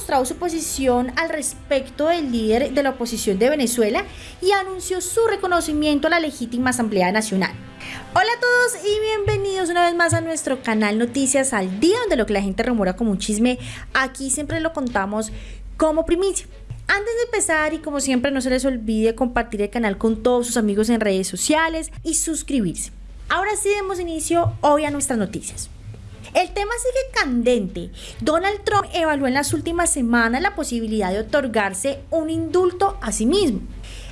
mostrado su posición al respecto del líder de la oposición de Venezuela y anunció su reconocimiento a la legítima Asamblea Nacional. Hola a todos y bienvenidos una vez más a nuestro canal Noticias al Día, donde lo que la gente remora como un chisme, aquí siempre lo contamos como primicia. Antes de empezar y como siempre no se les olvide compartir el canal con todos sus amigos en redes sociales y suscribirse. Ahora sí demos inicio hoy a nuestras noticias. El tema sigue candente. Donald Trump evaluó en las últimas semanas la posibilidad de otorgarse un indulto a sí mismo.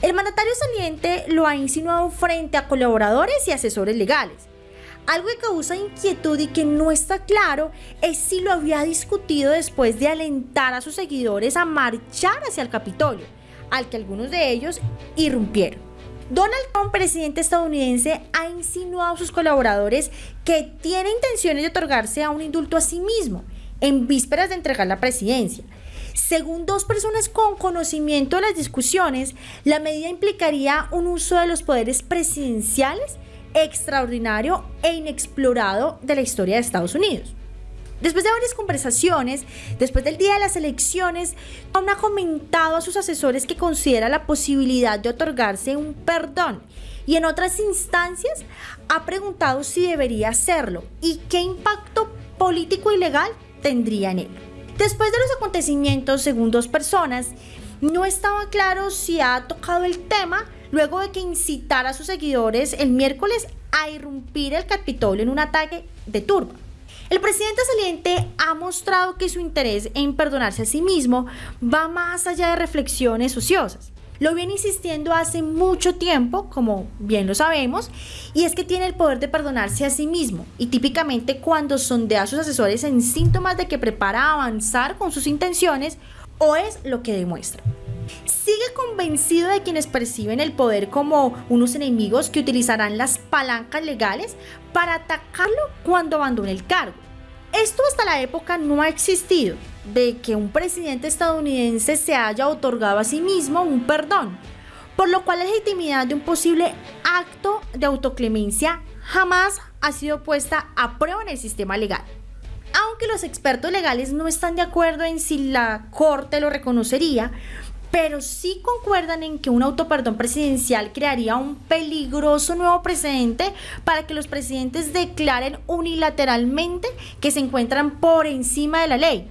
El mandatario saliente lo ha insinuado frente a colaboradores y asesores legales. Algo que causa inquietud y que no está claro es si lo había discutido después de alentar a sus seguidores a marchar hacia el Capitolio, al que algunos de ellos irrumpieron. Donald Trump, presidente estadounidense, ha insinuado a sus colaboradores que tiene intenciones de otorgarse a un indulto a sí mismo en vísperas de entregar la presidencia. Según dos personas con conocimiento de las discusiones, la medida implicaría un uso de los poderes presidenciales extraordinario e inexplorado de la historia de Estados Unidos. Después de varias conversaciones, después del día de las elecciones, Trump ha comentado a sus asesores que considera la posibilidad de otorgarse un perdón y en otras instancias ha preguntado si debería hacerlo y qué impacto político y legal tendría en él. Después de los acontecimientos, según dos personas, no estaba claro si ha tocado el tema luego de que incitara a sus seguidores el miércoles a irrumpir el Capitolio en un ataque de turba. El presidente saliente ha mostrado que su interés en perdonarse a sí mismo va más allá de reflexiones ociosas. Lo viene insistiendo hace mucho tiempo, como bien lo sabemos, y es que tiene el poder de perdonarse a sí mismo, y típicamente cuando sondea a sus asesores en síntomas de que prepara avanzar con sus intenciones, o es lo que demuestra. Sigue convencido de quienes perciben el poder como unos enemigos que utilizarán las palancas legales para atacarlo cuando abandone el cargo. Esto hasta la época no ha existido, de que un presidente estadounidense se haya otorgado a sí mismo un perdón, por lo cual la legitimidad de un posible acto de autoclemencia jamás ha sido puesta a prueba en el sistema legal. Aunque los expertos legales no están de acuerdo en si la Corte lo reconocería, pero sí concuerdan en que un autoperdón presidencial crearía un peligroso nuevo precedente para que los presidentes declaren unilateralmente que se encuentran por encima de la ley.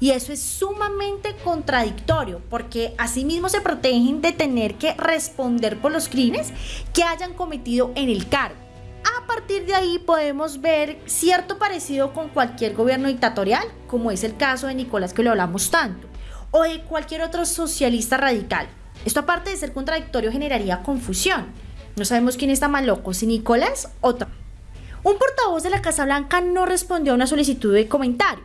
Y eso es sumamente contradictorio porque asimismo se protegen de tener que responder por los crímenes que hayan cometido en el cargo. A partir de ahí podemos ver cierto parecido con cualquier gobierno dictatorial, como es el caso de Nicolás que lo hablamos tanto o de cualquier otro socialista radical. Esto aparte de ser contradictorio generaría confusión. No sabemos quién está más loco, si Nicolás o Trump. Un portavoz de la Casa Blanca no respondió a una solicitud de comentario.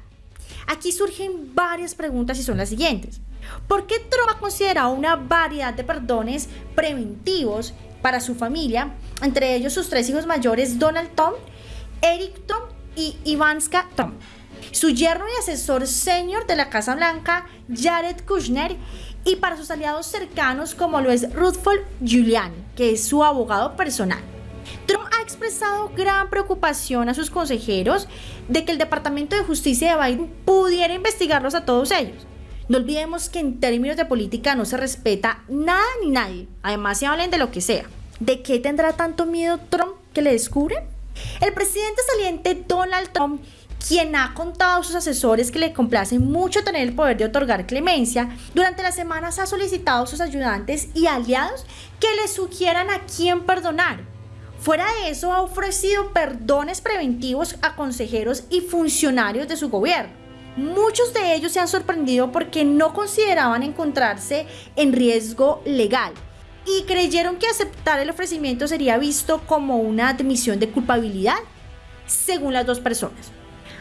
Aquí surgen varias preguntas y son las siguientes. ¿Por qué Trump ha considerado una variedad de perdones preventivos para su familia, entre ellos sus tres hijos mayores, Donald Trump, Eric Trump y Ivanka Trump? Su yerno y asesor senior de la Casa Blanca, Jared Kushner, y para sus aliados cercanos como lo es Rutherford Giuliani, que es su abogado personal. Trump ha expresado gran preocupación a sus consejeros de que el Departamento de Justicia de Biden pudiera investigarlos a todos ellos. No olvidemos que en términos de política no se respeta nada ni nadie, además se hablen de lo que sea. ¿De qué tendrá tanto miedo Trump que le descubren? El presidente saliente Donald Trump quien ha contado a sus asesores que le complace mucho tener el poder de otorgar clemencia, durante las semanas ha solicitado a sus ayudantes y aliados que le sugieran a quién perdonar. Fuera de eso, ha ofrecido perdones preventivos a consejeros y funcionarios de su gobierno. Muchos de ellos se han sorprendido porque no consideraban encontrarse en riesgo legal y creyeron que aceptar el ofrecimiento sería visto como una admisión de culpabilidad, según las dos personas.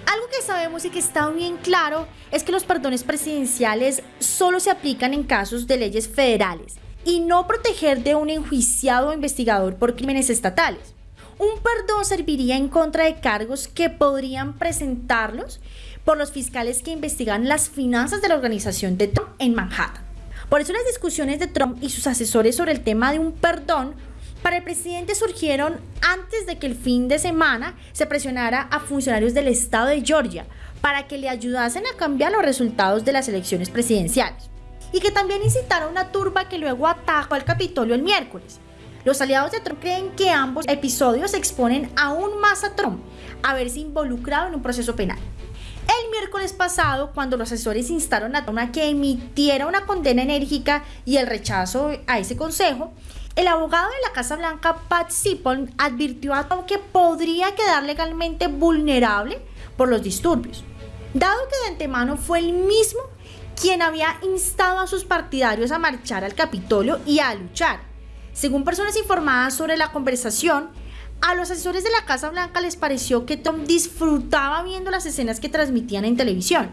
Algo que sabemos y que está bien claro es que los perdones presidenciales solo se aplican en casos de leyes federales y no proteger de un enjuiciado o investigador por crímenes estatales. Un perdón serviría en contra de cargos que podrían presentarlos por los fiscales que investigan las finanzas de la organización de Trump en Manhattan. Por eso las discusiones de Trump y sus asesores sobre el tema de un perdón para el presidente surgieron antes de que el fin de semana se presionara a funcionarios del estado de Georgia para que le ayudasen a cambiar los resultados de las elecciones presidenciales y que también incitara una turba que luego atacó al Capitolio el miércoles. Los aliados de Trump creen que ambos episodios exponen aún más a Trump a verse involucrado en un proceso penal. El miércoles pasado, cuando los asesores instaron a Trump a que emitiera una condena enérgica y el rechazo a ese consejo, el abogado de la Casa Blanca, Pat Cipollone, advirtió a Trump que podría quedar legalmente vulnerable por los disturbios, dado que de antemano fue el mismo quien había instado a sus partidarios a marchar al Capitolio y a luchar. Según personas informadas sobre la conversación, a los asesores de la Casa Blanca les pareció que Tom disfrutaba viendo las escenas que transmitían en televisión.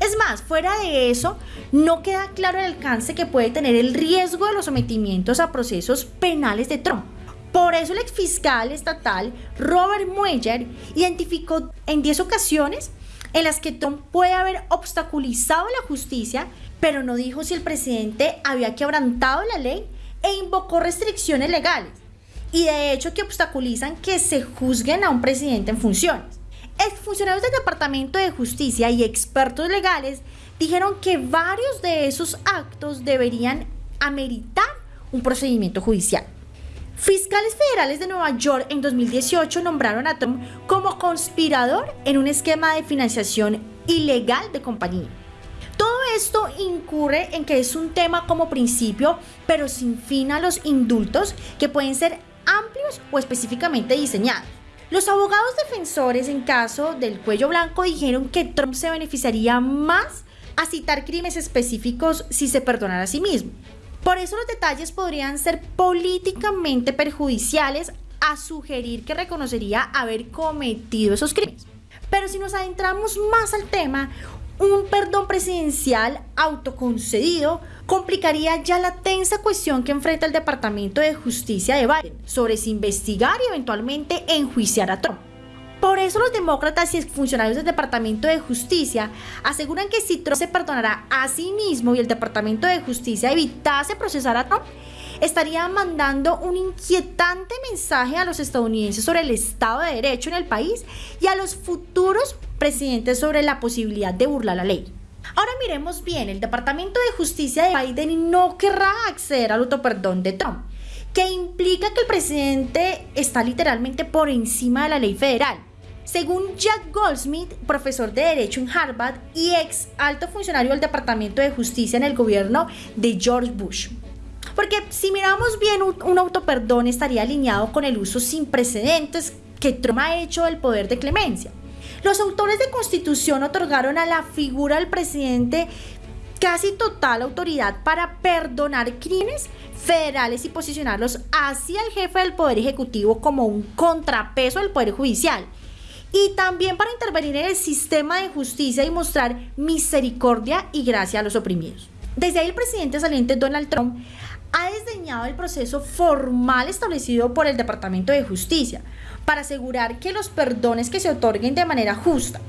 Es más, fuera de eso, no queda claro el alcance que puede tener el riesgo de los sometimientos a procesos penales de Trump. Por eso el exfiscal estatal Robert Mueller identificó en 10 ocasiones en las que Trump puede haber obstaculizado la justicia, pero no dijo si el presidente había quebrantado la ley e invocó restricciones legales y de hecho que obstaculizan que se juzguen a un presidente en funciones. Funcionarios del Departamento de Justicia y expertos legales dijeron que varios de esos actos deberían ameritar un procedimiento judicial. Fiscales federales de Nueva York en 2018 nombraron a Trump como conspirador en un esquema de financiación ilegal de compañía. Todo esto incurre en que es un tema como principio, pero sin fin a los indultos que pueden ser o específicamente diseñados. Los abogados defensores en caso del cuello blanco dijeron que Trump se beneficiaría más a citar crímenes específicos si se perdonara a sí mismo. Por eso los detalles podrían ser políticamente perjudiciales a sugerir que reconocería haber cometido esos crímenes. Pero si nos adentramos más al tema, un perdón presidencial autoconcedido complicaría ya la tensa cuestión que enfrenta el Departamento de Justicia de Biden sobre si investigar y eventualmente enjuiciar a Trump. Por eso los demócratas y funcionarios del Departamento de Justicia aseguran que si Trump se perdonará a sí mismo y el Departamento de Justicia evitase procesar a Trump, estaría mandando un inquietante mensaje a los estadounidenses sobre el Estado de Derecho en el país y a los futuros presidentes sobre la posibilidad de burlar la ley. Ahora miremos bien, el Departamento de Justicia de Biden no querrá acceder al autoperdón de Trump, que implica que el presidente está literalmente por encima de la ley federal. Según Jack Goldsmith, profesor de Derecho en Harvard y ex alto funcionario del Departamento de Justicia en el gobierno de George Bush. Porque si miramos bien, un autoperdón estaría alineado con el uso sin precedentes que Trump ha hecho del poder de clemencia. Los autores de constitución otorgaron a la figura del presidente casi total autoridad para perdonar crímenes federales y posicionarlos hacia el jefe del Poder Ejecutivo como un contrapeso del Poder Judicial. Y también para intervenir en el sistema de justicia y mostrar misericordia y gracia a los oprimidos. Desde ahí el presidente saliente Donald Trump ha desdeñado el proceso formal establecido por el Departamento de Justicia para asegurar que los perdones que se otorguen de manera justa.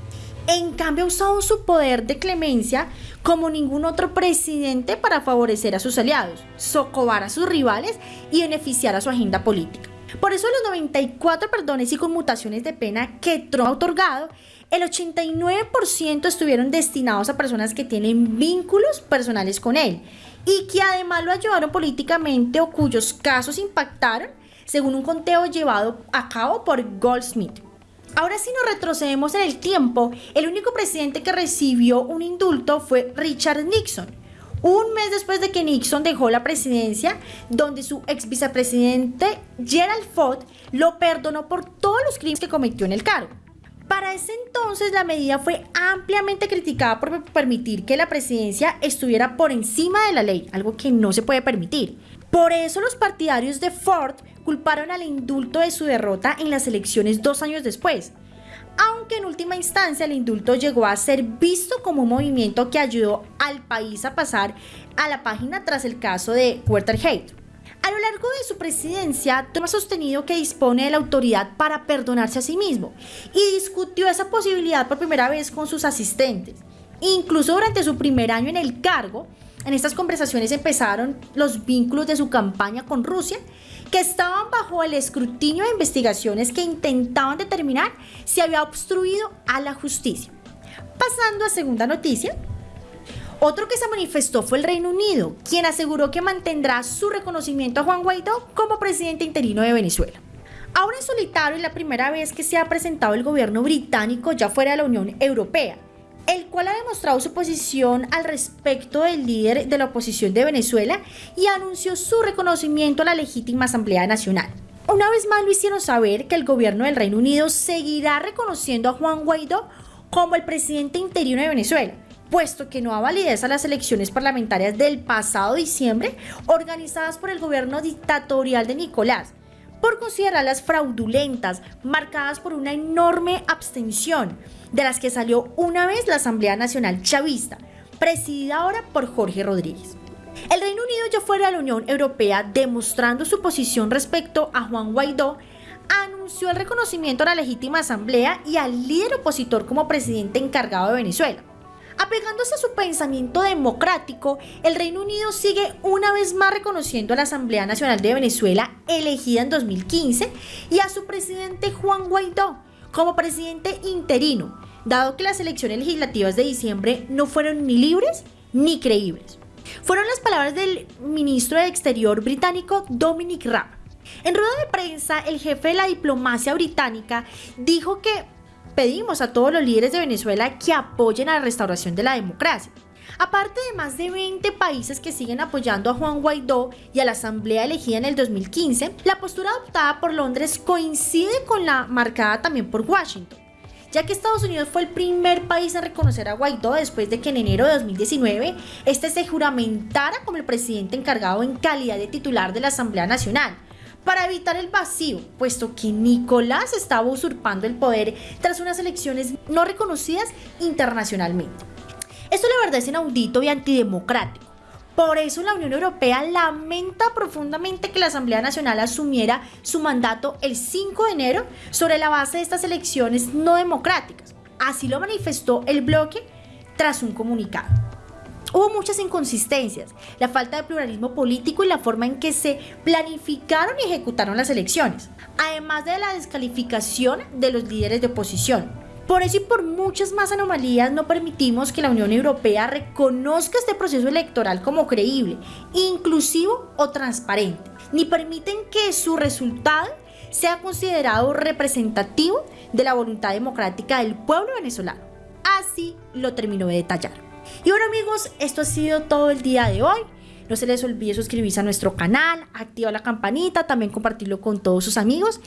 En cambio, ha usado su poder de clemencia como ningún otro presidente para favorecer a sus aliados, socovar a sus rivales y beneficiar a su agenda política. Por eso los 94 perdones y conmutaciones de pena que Trump ha otorgado, el 89% estuvieron destinados a personas que tienen vínculos personales con él y que además lo ayudaron políticamente o cuyos casos impactaron, según un conteo llevado a cabo por Goldsmith. Ahora si nos retrocedemos en el tiempo, el único presidente que recibió un indulto fue Richard Nixon, un mes después de que Nixon dejó la presidencia, donde su ex vicepresidente Gerald Ford lo perdonó por todos los crímenes que cometió en el cargo. Para ese entonces la medida fue ampliamente criticada por permitir que la presidencia estuviera por encima de la ley, algo que no se puede permitir. Por eso los partidarios de Ford culparon al indulto de su derrota en las elecciones dos años después, aunque en última instancia el indulto llegó a ser visto como un movimiento que ayudó al país a pasar a la página tras el caso de Watergate. A lo largo de su presidencia, Trump ha sostenido que dispone de la autoridad para perdonarse a sí mismo y discutió esa posibilidad por primera vez con sus asistentes. Incluso durante su primer año en el cargo, en estas conversaciones empezaron los vínculos de su campaña con Rusia, que estaban bajo el escrutinio de investigaciones que intentaban determinar si había obstruido a la justicia. Pasando a segunda noticia, otro que se manifestó fue el Reino Unido, quien aseguró que mantendrá su reconocimiento a Juan Guaidó como presidente interino de Venezuela. Ahora en solitario es la primera vez que se ha presentado el gobierno británico ya fuera de la Unión Europea, el cual ha demostrado su posición al respecto del líder de la oposición de Venezuela y anunció su reconocimiento a la legítima Asamblea Nacional. Una vez más lo hicieron saber que el gobierno del Reino Unido seguirá reconociendo a Juan Guaidó como el presidente interino de Venezuela, puesto que no ha validez a las elecciones parlamentarias del pasado diciembre organizadas por el gobierno dictatorial de Nicolás, por considerarlas fraudulentas, marcadas por una enorme abstención, de las que salió una vez la Asamblea Nacional Chavista, presidida ahora por Jorge Rodríguez. El Reino Unido ya fuera de la Unión Europea demostrando su posición respecto a Juan Guaidó, anunció el reconocimiento a la legítima asamblea y al líder opositor como presidente encargado de Venezuela. Apegándose a su pensamiento democrático, el Reino Unido sigue una vez más reconociendo a la Asamblea Nacional de Venezuela elegida en 2015 y a su presidente Juan Guaidó como presidente interino, dado que las elecciones legislativas de diciembre no fueron ni libres ni creíbles. Fueron las palabras del ministro de Exterior británico Dominic Raab. En rueda de prensa, el jefe de la diplomacia británica dijo que pedimos a todos los líderes de Venezuela que apoyen a la restauración de la democracia. Aparte de más de 20 países que siguen apoyando a Juan Guaidó y a la asamblea elegida en el 2015, la postura adoptada por Londres coincide con la marcada también por Washington ya que Estados Unidos fue el primer país en reconocer a Guaidó después de que en enero de 2019 este se juramentara como el presidente encargado en calidad de titular de la Asamblea Nacional, para evitar el vacío, puesto que Nicolás estaba usurpando el poder tras unas elecciones no reconocidas internacionalmente. Esto la verdad es inaudito y antidemocrático por eso la Unión Europea lamenta profundamente que la Asamblea Nacional asumiera su mandato el 5 de enero sobre la base de estas elecciones no democráticas. Así lo manifestó el bloque tras un comunicado. Hubo muchas inconsistencias, la falta de pluralismo político y la forma en que se planificaron y ejecutaron las elecciones, además de la descalificación de los líderes de oposición. Por eso y por muchas más anomalías no permitimos que la Unión Europea reconozca este proceso electoral como creíble, inclusivo o transparente, ni permiten que su resultado sea considerado representativo de la voluntad democrática del pueblo venezolano. Así lo terminó de detallar. Y bueno amigos, esto ha sido todo el día de hoy. No se les olvide suscribirse a nuestro canal, activar la campanita, también compartirlo con todos sus amigos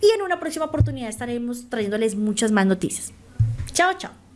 y en una próxima oportunidad estaremos trayéndoles muchas más noticias. Chao, chao.